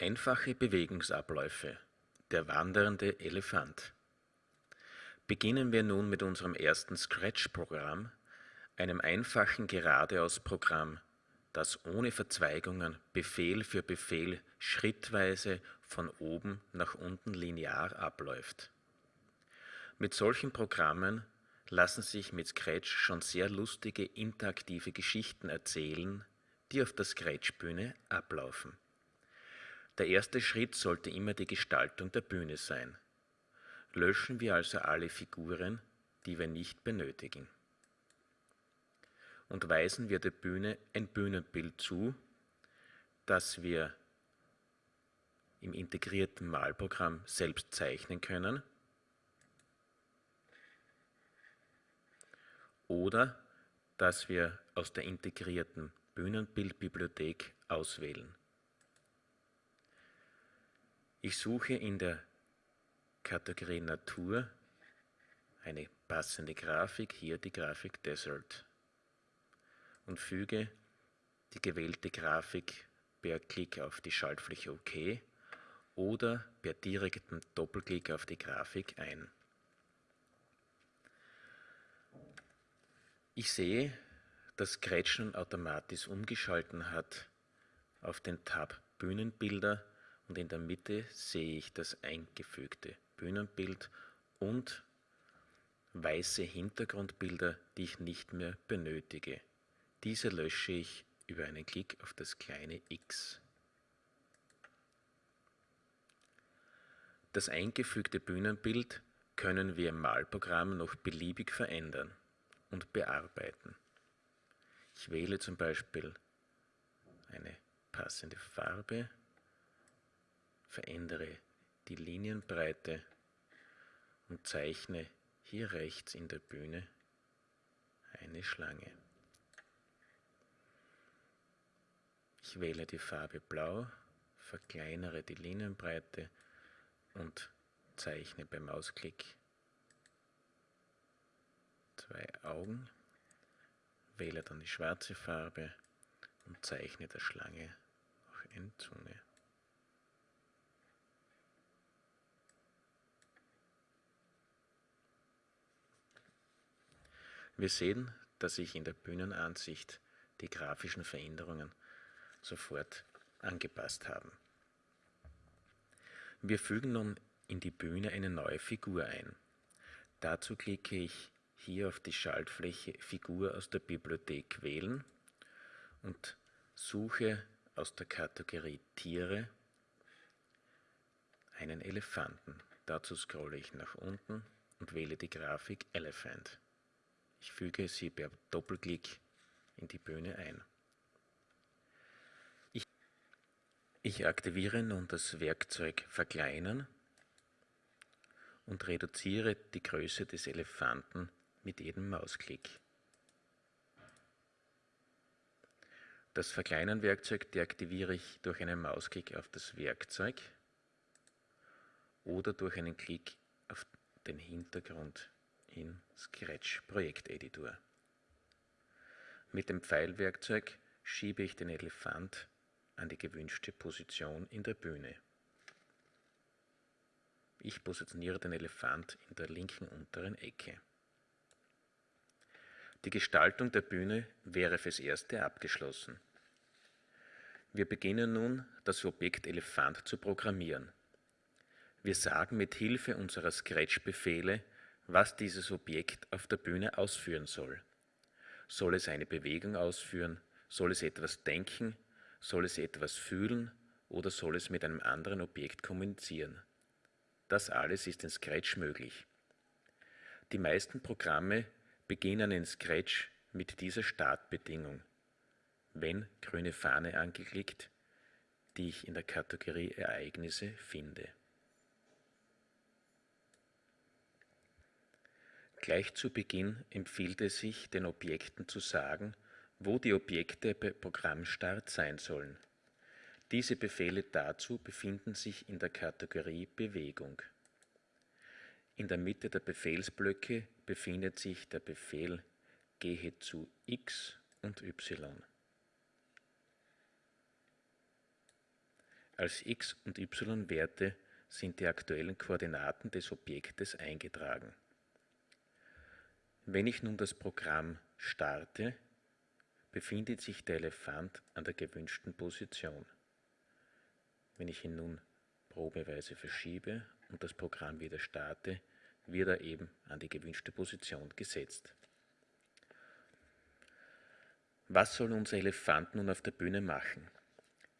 Einfache Bewegungsabläufe. Der wandernde Elefant. Beginnen wir nun mit unserem ersten Scratch-Programm, einem einfachen Geradeaus-Programm, das ohne Verzweigungen Befehl für Befehl schrittweise von oben nach unten linear abläuft. Mit solchen Programmen lassen sich mit Scratch schon sehr lustige interaktive Geschichten erzählen, die auf der Scratch-Bühne ablaufen. Der erste Schritt sollte immer die Gestaltung der Bühne sein. Löschen wir also alle Figuren, die wir nicht benötigen. Und weisen wir der Bühne ein Bühnenbild zu, das wir im integrierten Malprogramm selbst zeichnen können oder das wir aus der integrierten Bühnenbildbibliothek auswählen. Ich suche in der Kategorie Natur eine passende Grafik, hier die Grafik Desert und füge die gewählte Grafik per Klick auf die Schaltfläche OK oder per direktem Doppelklick auf die Grafik ein. Ich sehe, dass Scratch nun automatisch umgeschalten hat auf den Tab Bühnenbilder und in der Mitte sehe ich das eingefügte Bühnenbild und weiße Hintergrundbilder, die ich nicht mehr benötige. Diese lösche ich über einen Klick auf das kleine X. Das eingefügte Bühnenbild können wir im Malprogramm noch beliebig verändern und bearbeiten. Ich wähle zum Beispiel eine passende Farbe verändere die Linienbreite und zeichne hier rechts in der Bühne eine Schlange. Ich wähle die Farbe Blau, verkleinere die Linienbreite und zeichne beim Mausklick zwei Augen, wähle dann die schwarze Farbe und zeichne der Schlange noch eine Zunge. Wir sehen, dass sich in der Bühnenansicht die grafischen Veränderungen sofort angepasst haben. Wir fügen nun in die Bühne eine neue Figur ein. Dazu klicke ich hier auf die Schaltfläche Figur aus der Bibliothek wählen und suche aus der Kategorie Tiere einen Elefanten. Dazu scrolle ich nach unten und wähle die Grafik Elephant. Ich füge sie per Doppelklick in die Bühne ein. Ich, ich aktiviere nun das Werkzeug Verkleinern und reduziere die Größe des Elefanten mit jedem Mausklick. Das Verkleinern-Werkzeug deaktiviere ich durch einen Mausklick auf das Werkzeug oder durch einen Klick auf den Hintergrund in Scratch Projekteditor. Mit dem Pfeilwerkzeug schiebe ich den Elefant an die gewünschte Position in der Bühne. Ich positioniere den Elefant in der linken unteren Ecke. Die Gestaltung der Bühne wäre fürs Erste abgeschlossen. Wir beginnen nun, das Objekt Elefant zu programmieren. Wir sagen mit Hilfe unserer Scratch-Befehle was dieses Objekt auf der Bühne ausführen soll. Soll es eine Bewegung ausführen? Soll es etwas denken? Soll es etwas fühlen? Oder soll es mit einem anderen Objekt kommunizieren? Das alles ist in Scratch möglich. Die meisten Programme beginnen in Scratch mit dieser Startbedingung. Wenn grüne Fahne angeklickt, die ich in der Kategorie Ereignisse finde. Gleich zu Beginn empfiehlt es sich, den Objekten zu sagen, wo die Objekte bei Programmstart sein sollen. Diese Befehle dazu befinden sich in der Kategorie Bewegung. In der Mitte der Befehlsblöcke befindet sich der Befehl Gehe zu X und Y. Als x und y-Werte sind die aktuellen Koordinaten des Objektes eingetragen. Wenn ich nun das Programm starte, befindet sich der Elefant an der gewünschten Position. Wenn ich ihn nun probeweise verschiebe und das Programm wieder starte, wird er eben an die gewünschte Position gesetzt. Was soll unser Elefant nun auf der Bühne machen?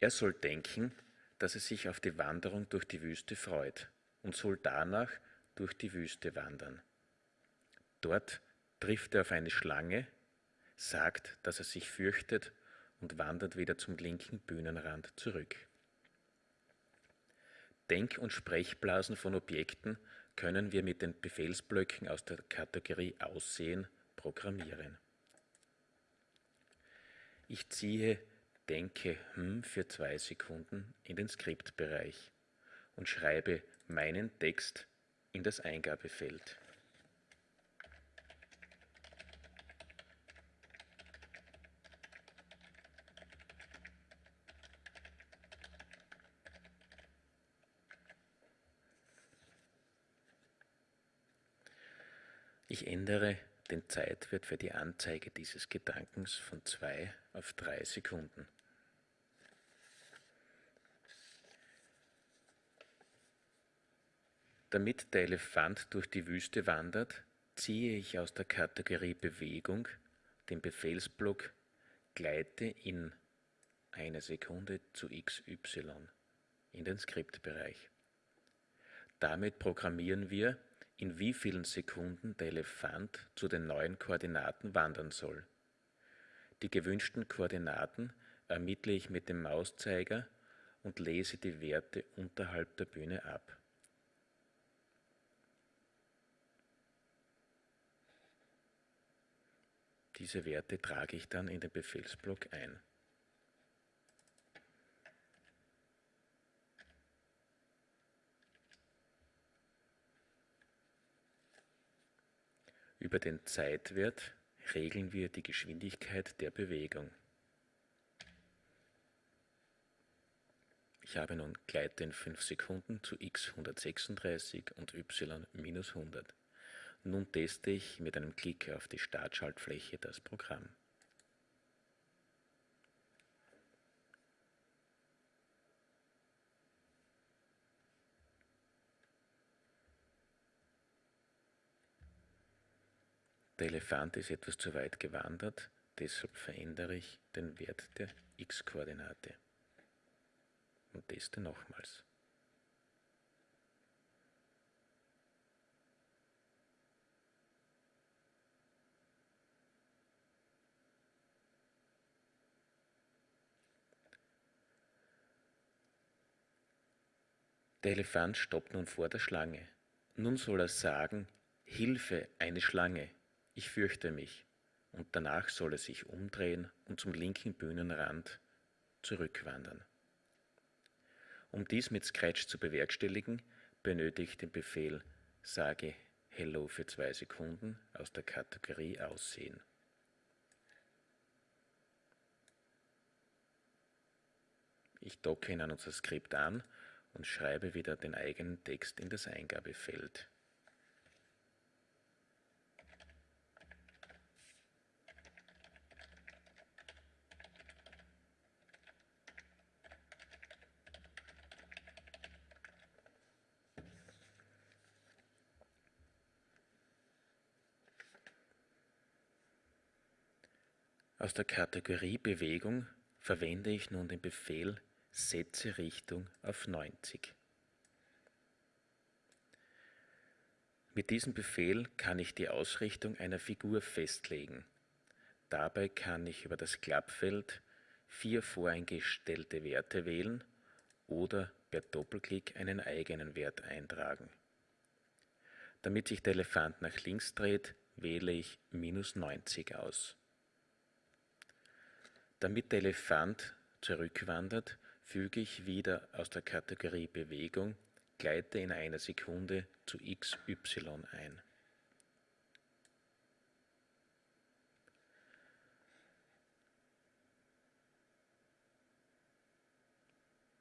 Er soll denken, dass er sich auf die Wanderung durch die Wüste freut und soll danach durch die Wüste wandern. Dort trifft er auf eine Schlange, sagt, dass er sich fürchtet und wandert wieder zum linken Bühnenrand zurück. Denk- und Sprechblasen von Objekten können wir mit den Befehlsblöcken aus der Kategorie Aussehen programmieren. Ich ziehe Denke hm für zwei Sekunden in den Skriptbereich und schreibe meinen Text in das Eingabefeld. Ich ändere den Zeitwert für die Anzeige dieses Gedankens von 2 auf 3 Sekunden. Damit der Elefant durch die Wüste wandert, ziehe ich aus der Kategorie Bewegung den Befehlsblock Gleite in einer Sekunde zu XY in den Skriptbereich. Damit programmieren wir in wie vielen Sekunden der Elefant zu den neuen Koordinaten wandern soll. Die gewünschten Koordinaten ermittle ich mit dem Mauszeiger und lese die Werte unterhalb der Bühne ab. Diese Werte trage ich dann in den Befehlsblock ein. Über den Zeitwert regeln wir die Geschwindigkeit der Bewegung. Ich habe nun Gleite in 5 Sekunden zu x 136 und y minus 100. Nun teste ich mit einem Klick auf die Startschaltfläche das Programm. Der Elefant ist etwas zu weit gewandert, deshalb verändere ich den Wert der x-Koordinate und teste nochmals. Der Elefant stoppt nun vor der Schlange. Nun soll er sagen, Hilfe, eine Schlange ich fürchte mich, und danach soll er sich umdrehen und zum linken Bühnenrand zurückwandern. Um dies mit Scratch zu bewerkstelligen, benötige ich den Befehl sage Hello für zwei Sekunden aus der Kategorie Aussehen. Ich docke ihn an unser Skript an und schreibe wieder den eigenen Text in das Eingabefeld. Aus der Kategorie Bewegung verwende ich nun den Befehl Setze Richtung auf 90. Mit diesem Befehl kann ich die Ausrichtung einer Figur festlegen. Dabei kann ich über das Klappfeld vier voreingestellte Werte wählen oder per Doppelklick einen eigenen Wert eintragen. Damit sich der Elefant nach links dreht, wähle ich minus 90 aus. Damit der Elefant zurückwandert, füge ich wieder aus der Kategorie Bewegung Gleite in einer Sekunde zu XY ein.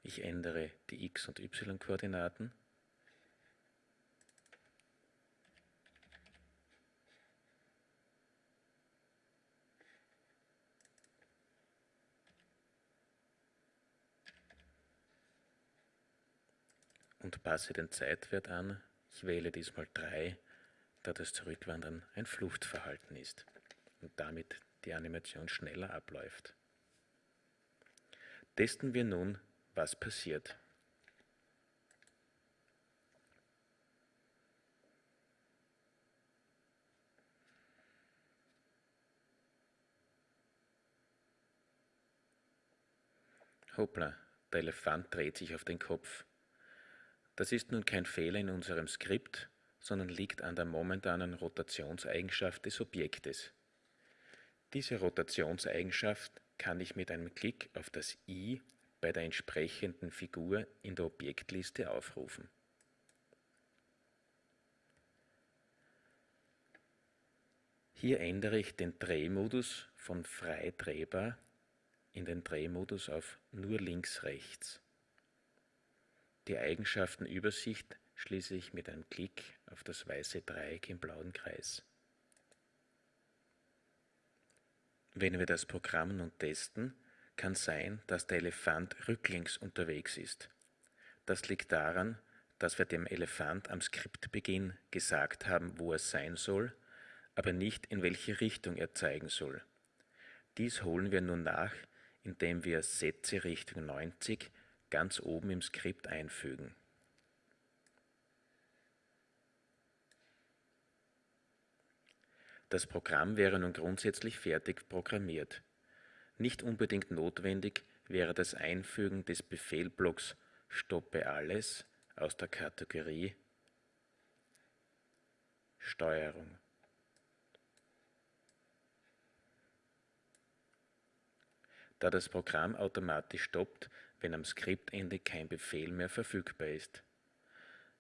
Ich ändere die x- und y-Koordinaten. Passe den Zeitwert an. Ich wähle diesmal 3, da das Zurückwandern ein Fluchtverhalten ist und damit die Animation schneller abläuft. Testen wir nun, was passiert. Hoppla, der Elefant dreht sich auf den Kopf. Das ist nun kein Fehler in unserem Skript, sondern liegt an der momentanen Rotationseigenschaft des Objektes. Diese Rotationseigenschaft kann ich mit einem Klick auf das i bei der entsprechenden Figur in der Objektliste aufrufen. Hier ändere ich den Drehmodus von frei drehbar in den Drehmodus auf nur links-rechts. Die Eigenschaftenübersicht schließe ich mit einem Klick auf das weiße Dreieck im blauen Kreis. Wenn wir das Programm nun testen, kann sein, dass der Elefant rücklings unterwegs ist. Das liegt daran, dass wir dem Elefant am Skriptbeginn gesagt haben, wo er sein soll, aber nicht in welche Richtung er zeigen soll. Dies holen wir nun nach, indem wir Sätze Richtung 90 ganz oben im Skript einfügen. Das Programm wäre nun grundsätzlich fertig programmiert. Nicht unbedingt notwendig wäre das Einfügen des Befehlblocks Stoppe alles aus der Kategorie Steuerung. Da das Programm automatisch stoppt, wenn am Skriptende kein Befehl mehr verfügbar ist.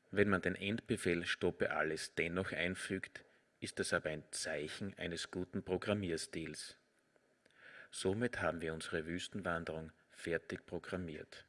Wenn man den Endbefehl Stoppe alles dennoch einfügt, ist das aber ein Zeichen eines guten Programmierstils. Somit haben wir unsere Wüstenwanderung fertig programmiert.